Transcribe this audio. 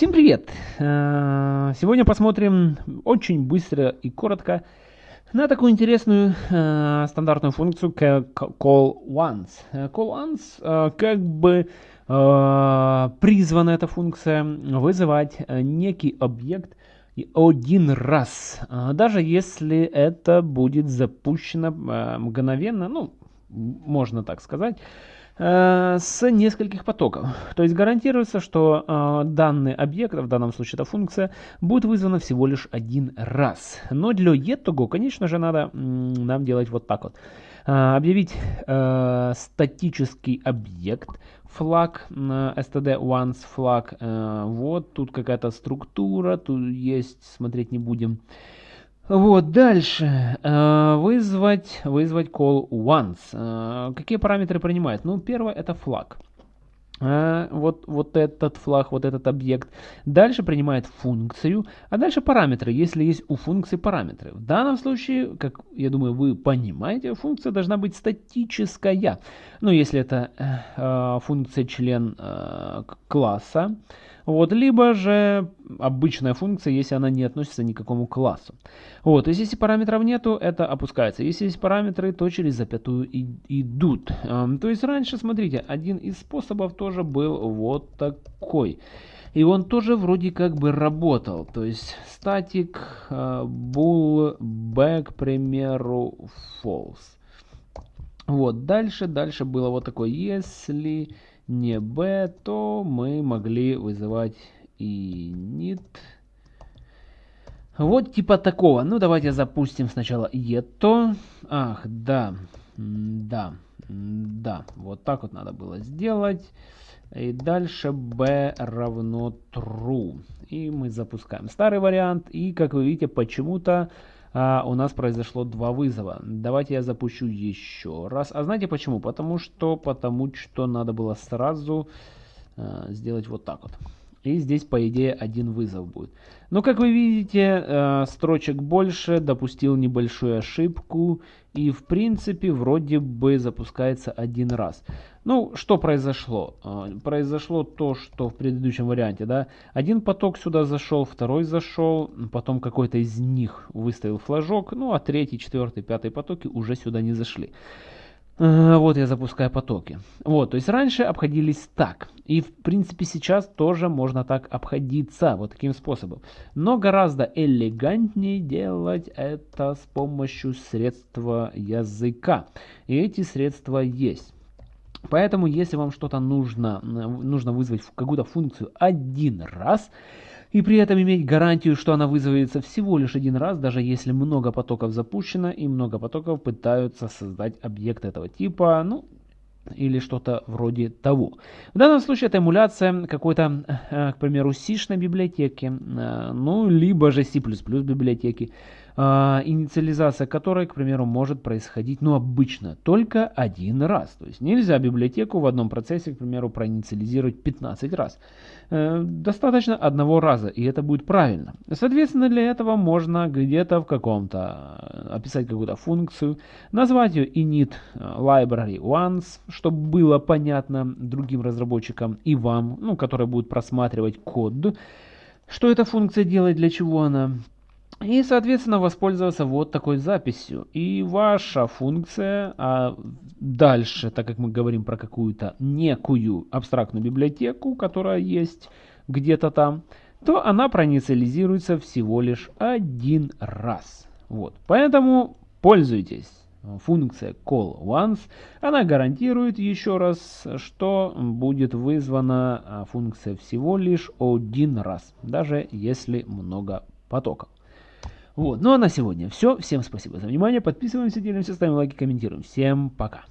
Всем привет! Э, сегодня посмотрим очень быстро и коротко на такую интересную э, стандартную функцию как call once. Э, call once как бы призвана эта функция вызывать некий объект один раз, даже если это будет запущено мгновенно, ну, можно так сказать, с нескольких потоков. То есть гарантируется, что э, данный объект, в данном случае эта функция, будет вызвана всего лишь один раз. Но для этого, конечно же, надо нам делать вот так вот. Э, объявить э, статический объект, флаг, э, std once флаг. Э, вот тут какая-то структура, тут есть, смотреть не будем. Вот, дальше. Э, вызвать, вызвать call once. Э, какие параметры принимает? Ну, первое это флаг. Э, вот, вот этот флаг, вот этот объект. Дальше принимает функцию, а дальше параметры, если есть у функции параметры. В данном случае, как я думаю, вы понимаете, функция должна быть статическая. Ну, если это э, функция член э, класса, вот, либо же обычная функция, если она не относится ни к какому классу. Вот, то есть если параметров нету, это опускается. Если есть параметры, то через запятую и, идут. Эм, то есть раньше, смотрите, один из способов тоже был вот такой. И он тоже вроде как бы работал. То есть static uh, bool back, к примеру, false. Вот, дальше, дальше было вот такое, если не b, то мы могли вызывать и init. Вот типа такого. Ну, давайте запустим сначала это. Ах, да, да, да. Вот так вот надо было сделать. И дальше b равно true. И мы запускаем старый вариант. И, как вы видите, почему-то а, у нас произошло два вызова. Давайте я запущу еще раз. А знаете почему? Потому что, потому что надо было сразу а, сделать вот так вот. И здесь, по идее, один вызов будет. Но, как вы видите, э, строчек больше, допустил небольшую ошибку. И, в принципе, вроде бы запускается один раз. Ну, что произошло? Э, произошло то, что в предыдущем варианте, да, один поток сюда зашел, второй зашел, потом какой-то из них выставил флажок, ну, а третий, четвертый, пятый потоки уже сюда не зашли. Э, вот я запускаю потоки. Вот, то есть раньше обходились так. И в принципе сейчас тоже можно так обходиться, вот таким способом. Но гораздо элегантнее делать это с помощью средства языка. И эти средства есть. Поэтому если вам что-то нужно, нужно вызвать какую-то функцию один раз, и при этом иметь гарантию, что она вызовется всего лишь один раз, даже если много потоков запущено и много потоков пытаются создать объект этого типа, ну, или что-то вроде того. В данном случае это эмуляция какой-то, э, к примеру, C-шной библиотеки, э, ну, либо же C++ библиотеки. А, инициализация которой, к примеру, может происходить, ну, обычно, только один раз. То есть нельзя библиотеку в одном процессе, к примеру, проинициализировать 15 раз. Э, достаточно одного раза, и это будет правильно. Соответственно, для этого можно где-то в каком-то э, описать какую-то функцию, назвать ее init э, library once, чтобы было понятно другим разработчикам и вам, ну, которые будут просматривать код, что эта функция делает, для чего она. И, соответственно, воспользоваться вот такой записью. И ваша функция, а дальше, так как мы говорим про какую-то некую абстрактную библиотеку, которая есть где-то там, то она проинициализируется всего лишь один раз. Вот. Поэтому пользуйтесь. Функция call once, она гарантирует еще раз, что будет вызвана а, функция всего лишь один раз, даже если много потоков. Вот, ну а на сегодня все. Всем спасибо за внимание. Подписываемся, делимся, ставим лайки, комментируем. Всем пока.